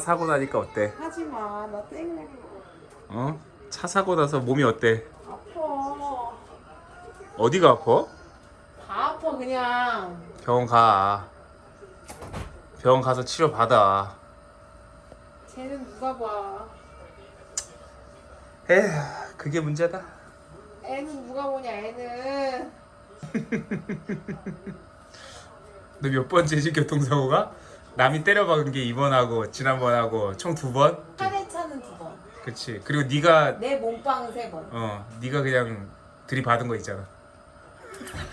사고 나니까 어때? 하지마 나 땡래 어? 차 사고 나서 몸이 어때? 아파 어디가 아파? 다 아파 그냥 병원 가. 병원 가서 치료 받아. 쟤는 누가 봐 에휴, 그게 문제다. 애는 누가 보냐 애는 너 몇 번째지 교통사고가? 남이 때려박은 게 이번하고 지난번하고 총 두 번? 차례 차는 두번내 그치. 그리고 네가 몸빵 세번 어, 네가 그냥 들이받은 거 있잖아.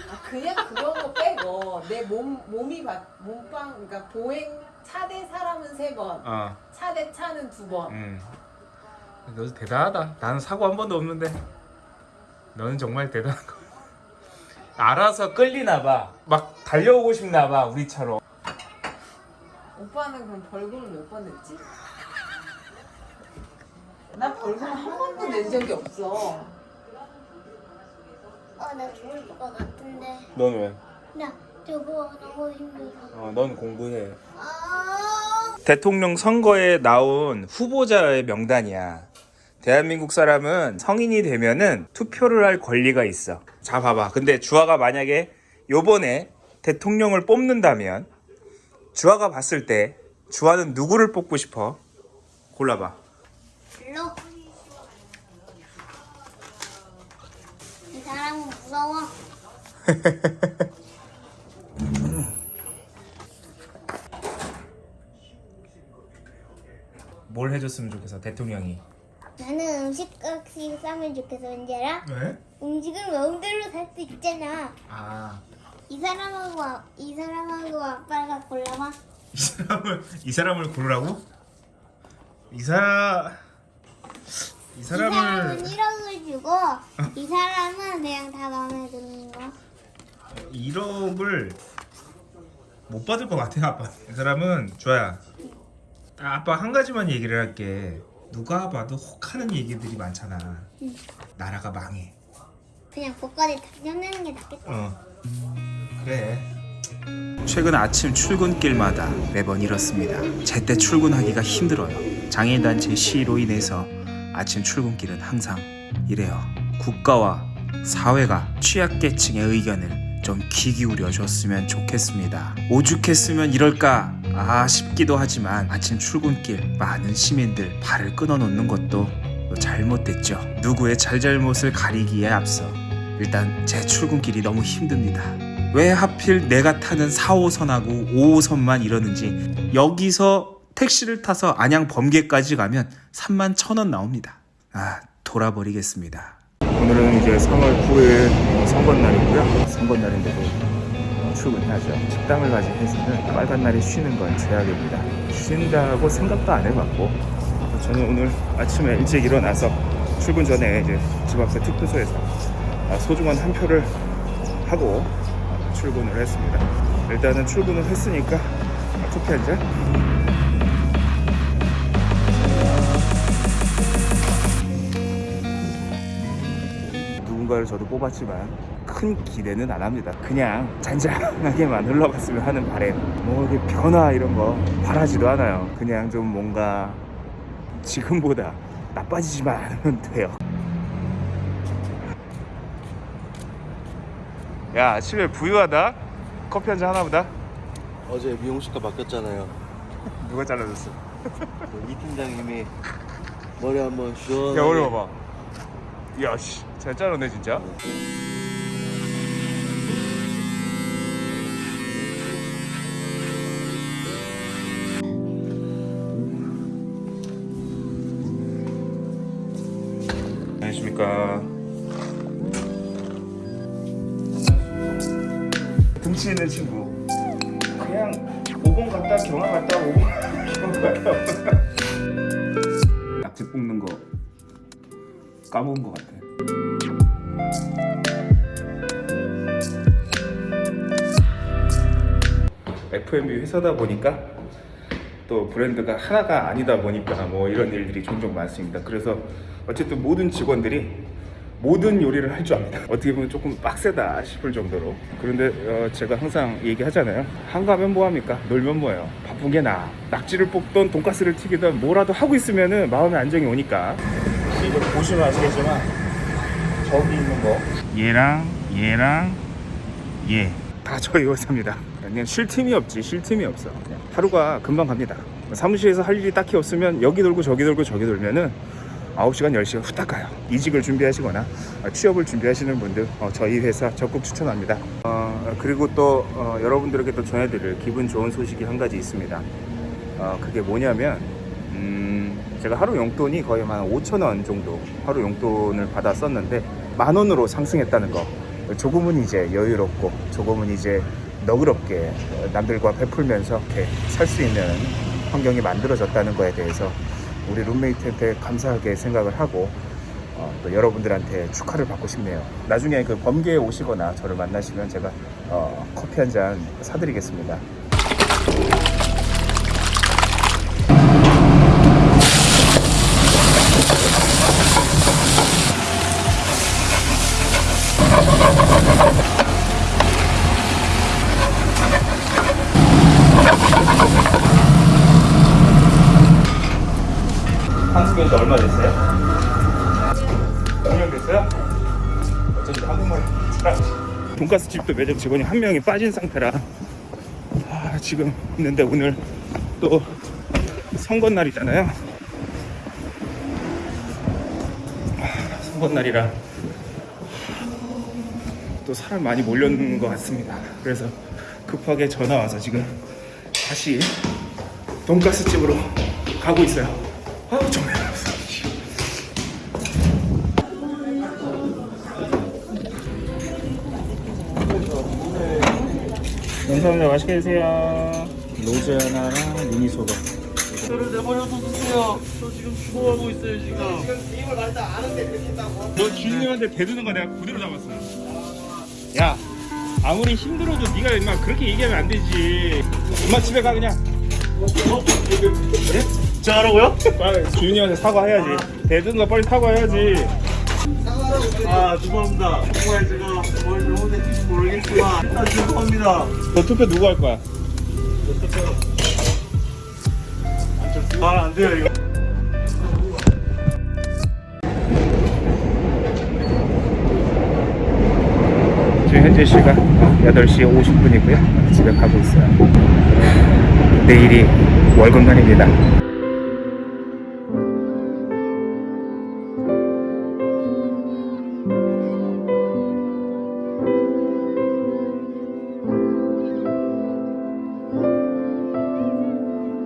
아, 그냥 그런 거 빼고 내 몸 몸이 받 몸빵 그러니까 보행 차대 사람은 세 번 어, 차대 차는 두 번 음. 너 대단하다. 나는 사고 한 번도 없는데. 너는 정말 대단한 거. 알아서 끌리나 봐. 막 달려오고 싶나 봐, 우리 차로. 오빠는 그럼 벌금을 몇 번 냈지? 나 벌금 한 번도 낸 적이 없어 어, 나 죽을 것 같은데. 넌 왜? 나 저거 너무 힘들어. 어, 넌 공부해. 아, 대통령 선거에 나온 후보자의 명단이야. 대한민국 사람은 성인이 되면은 투표를 할 권리가 있어. 자, 봐봐. 근데 주아가 만약에 요번에 대통령을 뽑는다면 주아가 봤을 때 주아는 누구를 뽑고 싶어? 골라봐. 별로. 이 사람은 무서워. 뭘 해줬으면 좋겠어, 대통령이. 나는 음식값이 싸면 좋겠어, 알아? 왜? 음식을 마음대로 살 수 있잖아. 아, 이 사람하고 아- 이 사람하고 아빠가 골라봐. 이 사람을 이 사람을 고르라고? 이 사람 이이 사람을 사람은 1억을 주고 이 사람은 그냥 다 마음에 드는 거. 1억을 못 받을 것 같아 아빠. 이 사람은 좋아야. 아, 아빠 한 가지만 얘기를 할게. 누가 봐도 혹하는 얘기들이 많잖아. 응. 나라가 망해. 그냥 복권에 당첨되는 게 낫겠다. 어. 그래. 최근 아침 출근길마다 매번 이렇습니다. 제때 출근하기가 힘들어요. 장애인단체 시위로 인해서 아침 출근길은 항상 이래요. 국가와 사회가 취약계층의 의견을 좀 귀 기울여 줬으면 좋겠습니다. 오죽했으면 이럴까 아 싶기도 하지만 아침 출근길 많은 시민들 발을 끊어놓는 것도 잘못됐죠. 누구의 잘잘못을 가리기에 앞서 일단 제 출근길이 너무 힘듭니다. 왜 하필 내가 타는 4호선하고 5호선만 이러는지 여기서 택시를 타서 안양 범계까지 가면 3만 천원 나옵니다. 아 돌아버리겠습니다. 오늘은 이제 3월 9일 선거날이고요. 선거날인데도 출근해야죠. 식당을 가진 회사는 빨간 날이 쉬는 건 제약입니다. 쉰다고 생각도 안 해봤고 저는 오늘 아침에 일찍 일어나서 출근 전에 이제 집 앞에 투표소에서 아, 소중한 한 표를 하고 아, 출근을 했습니다. 일단은 출근을 했으니까 아, 커피 한 잔. 누군가를 저도 뽑았지만 큰 기대는 안 합니다. 그냥 잔잔하게만 흘러갔으면 하는 바램. 뭐 이렇게 변화 이런 거 바라지도 않아요. 그냥 좀 뭔가 지금보다 나빠지지만 않으면 돼요. 야 아침에 부유하다? 커피 한 잔 하나보다. 어제 미용실가 바뀌었잖아요. 누가 잘라줬어? 이 팀장님이 머리 한번 시원하게 야 오늘 봐봐. 야씨. 잘 자르네 진짜. 안녕하십니까 등치 있는 친구 그냥 5번 갔다 경화 갔다 5번 경화 갔다 낙지 볶는 거 까먹은 것 같아 F&B 회사다 보니까 또 브랜드가 하나가 아니다 보니까 뭐 이런 일들이 종종 많습니다. 그래서 어쨌든 모든 직원들이 모든 요리를 할 줄 압니다. 어떻게 보면 조금 빡세다 싶을 정도로. 그런데 어, 제가 항상 얘기하잖아요. 한가면 뭐합니까? 놀면 뭐예요? 바쁜 게 나아. 낙지를 볶던 돈가스를 튀기던 뭐라도 하고 있으면 은 마음의 안정이 오니까. 이거 보시면 아시겠지만 저기 있는 거 얘랑 얘랑 얘다 저희 회사입니다. 그냥 쉴 틈이 없지 쉴 틈이 없어. 하루가 금방 갑니다. 사무실에서 할 일이 딱히 없으면 여기 돌고 저기 돌고 저기 돌면은 9시간 10시간 후딱 가요. 이직을 준비하시거나 어, 취업을 준비하시는 분들 어, 저희 회사 적극 추천합니다. 어, 그리고 또 어, 여러분들에게 또 전해드릴 기분 좋은 소식이 한 가지 있습니다. 어, 그게 뭐냐면 음, 제가 하루 용돈이 거의 한 5천 원 정도 하루 용돈을 받았었는데 만 원으로 상승했다는 거 조금은 이제 여유롭고 조금은 이제 너그럽게 남들과 베풀면서 이렇게 살 수 있는 환경이 만들어졌다는 거에 대해서 우리 룸메이트한테 감사하게 생각을 하고 어, 또 여러분들한테 축하를 받고 싶네요. 나중에 그 범계에 오시거나 저를 만나시면 제가 어, 커피 한 잔 사드리겠습니다. 한국에 온 얼마 됐어요? 5년 됐어요? 어쩐지 한국말 잘하지 돈가스 집도 매장 직원이 한 명이 빠진 상태라 아, 지금 있는데 오늘 또 선거날이잖아요 아, 선거날이라 또 사람 많이 몰렸는 것 같습니다 그래서 급하게 전화 와서 지금 다시 돈가스 집으로 가고 있어요 아 정말 감사합니다. 맛있게 드세요. 로즈 하나랑 미니 소금 저를 내버려둬 주세요. 저 지금 죽어가고 있어요 지금. 너 주인님한테 대드는 거 내가 그대로 잡았어. 야 아무리 힘들어도 네가 임마 그렇게 얘기하면 안 되지. 엄마 집에 가 그냥 저 하라고요? 빨리 주인님한테 사과해야지 거 빨리 사과해야지 아 죄송합니다. 정말 제가 뭘 잘못했는지 모르겠지만 아, 죄송합니다. 너 투표 누구 할 거야? 아안 돼요 이거. 지금 현재 시간 8시 50분이고요 집에 가고 있어요 내일이 월급날입니다